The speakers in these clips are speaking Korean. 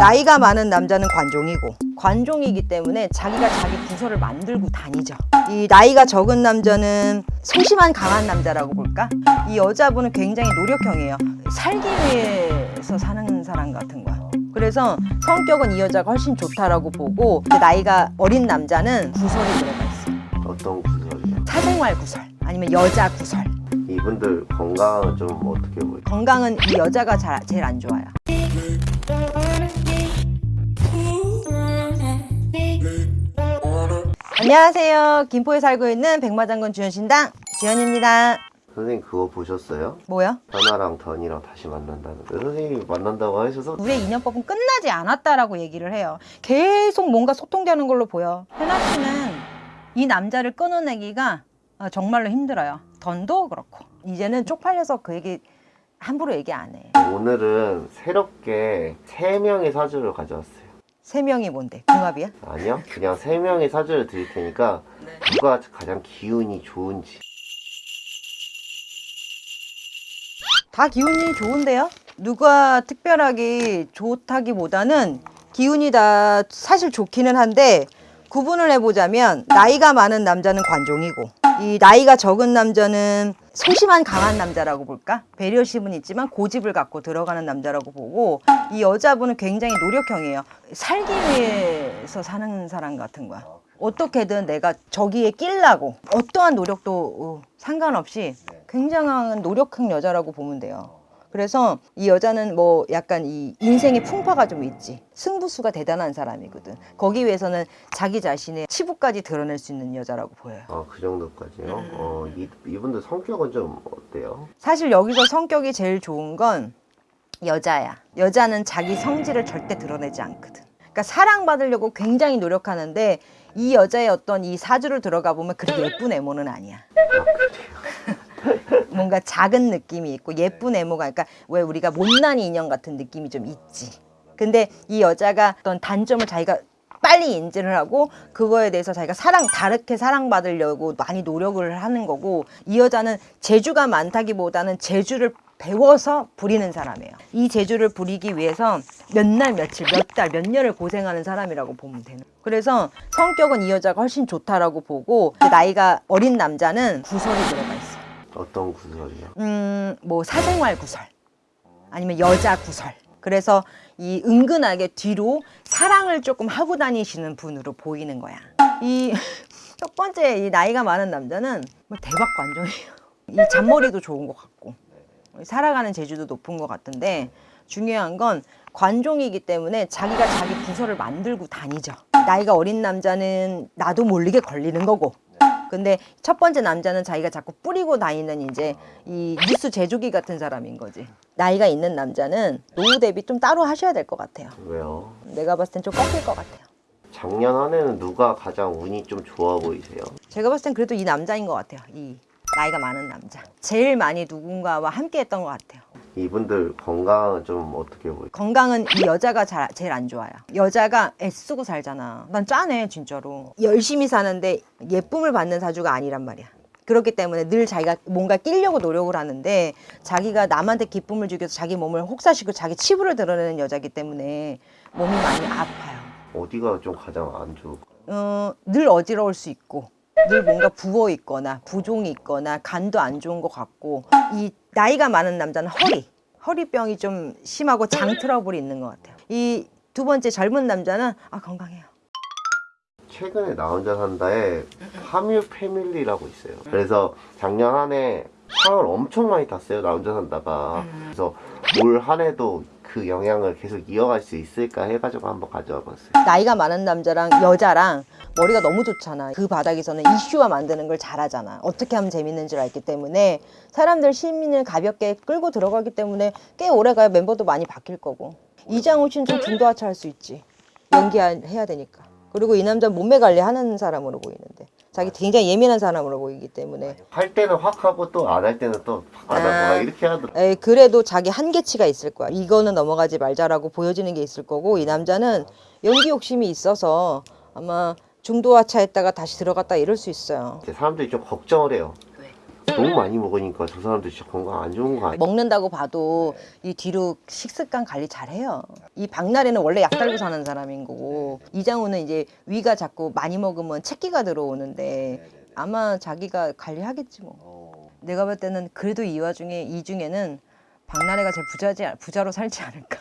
나이가 많은 남자는 관종이고 관종이기 때문에 자기가 자기 부서를 만들고 다니죠. 이 나이가 적은 남자는 소심한 강한 남자라고 볼까? 이 여자분은 굉장히 노력형이에요. 살기 위해서 사는 사람 같은 거야. 그래서 성격은 이 여자가 훨씬 좋다라고 보고 그 나이가 어린 남자는 구설이 들어가 있어. 어떤 구설이요? 사생활 구설 아니면 여자 구설. 이분들 건강은 좀 어떻게 보여요? 건강은 이 여자가 잘, 제일 안 좋아요. 안녕하세요. 김포에 살고 있는 백마장군 주현신당 주현입니다. 선생님 그거 보셨어요? 뭐요? 현아랑 던이랑 다시 만난다는 거 선생님이 만난다고 하셔서 우리의 인연법은 끝나지 않았다라고 얘기를 해요. 계속 뭔가 소통되는 걸로 보여. 현아 씨는 이 남자를 끊어내기가 어, 정말로 힘들어요. 던도 그렇고. 이제는 쪽팔려서 그 얘기 함부로 얘기 안 해. 오늘은 새롭게 세 명의 사주를 가져왔어요 세 명이 뭔데? 궁합이야? 아니요 그냥 세 명의 사주를 드릴 테니까 누가 가장 기운이 좋은지 다 기운이 좋은데요? 누가 특별하게 좋다기보다는 기운이 다 사실 좋기는 한데 구분을 해보자면 나이가 많은 남자는 관종이고 이 나이가 적은 남자는 소심한 강한 남자라고 볼까? 배려심은 있지만 고집을 갖고 들어가는 남자라고 보고 이 여자분은 굉장히 노력형이에요. 살기 위해서 사는 사람 같은 거야. 어떻게든 내가 저기에 끼려고 어떠한 노력도 어, 상관없이 굉장한 노력형 여자라고 보면 돼요. 그래서 이 여자는 뭐 약간 이 인생의 풍파가 좀 있지. 승부수가 대단한 사람이거든. 거기 위해서는 자기 자신의 치부까지 드러낼 수 있는 여자라고 보여요. 아 그 정도까지요? 어 이, 이분들 성격은 좀 어때요? 사실 여기서 성격이 제일 좋은 건 여자야. 여자는 자기 성질을 절대 드러내지 않거든. 그러니까 사랑받으려고 굉장히 노력하는데 이 여자의 어떤 이 사주를 들어가 보면 그렇게 예쁜 애모는 아니야. 뭔가 작은 느낌이 있고 예쁜 애모가 그러니까 왜 우리가 못난 인형 같은 느낌이 좀 있지. 근데 이 여자가 어떤 단점을 자기가 빨리 인지를 하고 그거에 대해서 자기가 사랑 다르게 사랑받으려고 많이 노력을 하는 거고 이 여자는 재주가 많다기보다는 재주를 배워서 부리는 사람이에요. 이 재주를 부리기 위해서 몇 날 며칠 몇 달 몇 년을 고생하는 사람이라고 보면 되는. 그래서 성격은 이 여자가 훨씬 좋다라고 보고 그 나이가 어린 남자는 구설이 들어가 있 어. 어떤 구설이요? 음, 뭐 사생활 구설 아니면 여자 구설. 그래서 이 은근하게 뒤로 사랑을 조금 하고 다니시는 분으로 보이는 거야. 이 첫 번째 이 나이가 많은 남자는 뭐 대박 관종이에요. 이 잔머리도 좋은 것 같고 살아가는 재주도 높은 것 같은데 중요한 건 관종이기 때문에 자기가 자기 부서를 만들고 다니죠. 나이가 어린 남자는 나도 모르게 걸리는 거고 근데 첫 번째 남자는 자기가 자꾸 뿌리고 다니는 이제 이 뉴스 제조기 같은 사람인 거지. 나이가 있는 남자는 노후 대비 좀 따로 하셔야 될 것 같아요. 왜요? 내가 봤을 땐 좀 꺾일 것 같아요. 작년 한 해는 누가 가장 운이 좀 좋아 보이세요? 제가 봤을 땐 그래도 이 남자인 것 같아요. 이 나이가 많은 남자. 제일 많이 누군가와 함께 했던 것 같아요. 이분들 건강은 좀 어떻게 보여요? 건강은 이 여자가 잘, 제일 안 좋아요. 여자가 애쓰고 살잖아. 난 짠해, 진짜로. 열심히 사는데 예쁨을 받는 사주가 아니란 말이야. 그렇기 때문에 늘 자기가 뭔가 끼려고 노력을 하는데 자기가 남한테 기쁨을 주기 위해서 자기 몸을 혹사시키고 자기 치부를 드러내는 여자기 때문에 몸이 많이 아파요. 어디가 좀 가장 안 좋을까요? 어, 늘 어지러울 수 있고 늘 뭔가 부어 있거나 부종이 있거나 간도 안 좋은 것 같고 이 나이가 많은 남자는 허리 허리병이 좀 심하고 장 트러블이 있는 것 같아요 이 두 번째 젊은 남자는 아 건강해요 최근에 나 혼자 산다에 파뮤 패밀리라고 있어요. 그래서 작년 한해 상을 엄청 많이 탔어요. 나 혼자 산다가. 그래서 올 한 해도 그 영향을 계속 이어갈 수 있을까 해가지고 한번 가져와 봤어요. 나이가 많은 남자랑 여자랑 머리가 너무 좋잖아. 그 바닥에서는 이슈화 만드는 걸 잘하잖아. 어떻게 하면 재밌는지를 알기 때문에 사람들 시민을 가볍게 끌고 들어가기 때문에 꽤 오래가야 멤버도 많이 바뀔 거고. 이장우 씨는 좀 중도하차 할 수 있지. 연기해야 되니까. 그리고 이 남자 몸매 관리하는 사람으로 보이는데. 자기 굉장히 예민한 사람으로 보이기 때문에. 할 때는 확 하고 또 안 할 때는 또 안 하고 아. 막 이렇게 하더라고요. 에이, 그래도 자기 한계치가 있을 거야. 이거는 넘어가지 말자라고 보여지는 게 있을 거고 이 남자는 연기 욕심이 있어서 아마 중도하차했다가 다시 들어갔다 이럴 수 있어요. 사람들이 좀 걱정을 해요. 왜? 너무 많이 먹으니까 저 사람들 진짜 건강 안 좋은 거 아니야? 먹는다고 봐도 이 뒤로 식습관 관리 잘해요. 이 박나래는 원래 약 달고 사는 사람인 거고 이장우는 이제 위가 자꾸 많이 먹으면 채기가 들어오는데 아마 자기가 관리하겠지 뭐. 내가 볼 때는 그래도 이 와중에 이 중에는 박나래가 제일 부자지 부자로 살지 않을까.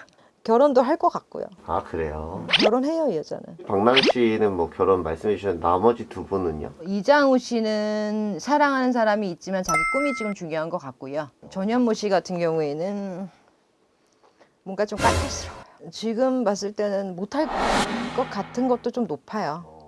결혼도 할 것 같고요. 아 그래요? 결혼해요 이 여자는. 박나래 씨는 뭐 결혼 말씀해 주셨는데 나머지 두 분은요? 이장우 씨는 사랑하는 사람이 있지만 자기 꿈이 지금 중요한 것 같고요. 전현무 씨 같은 경우에는 뭔가 좀 까탈스러워요. 지금 봤을 때는 못할 것 같은 것도 좀 높아요.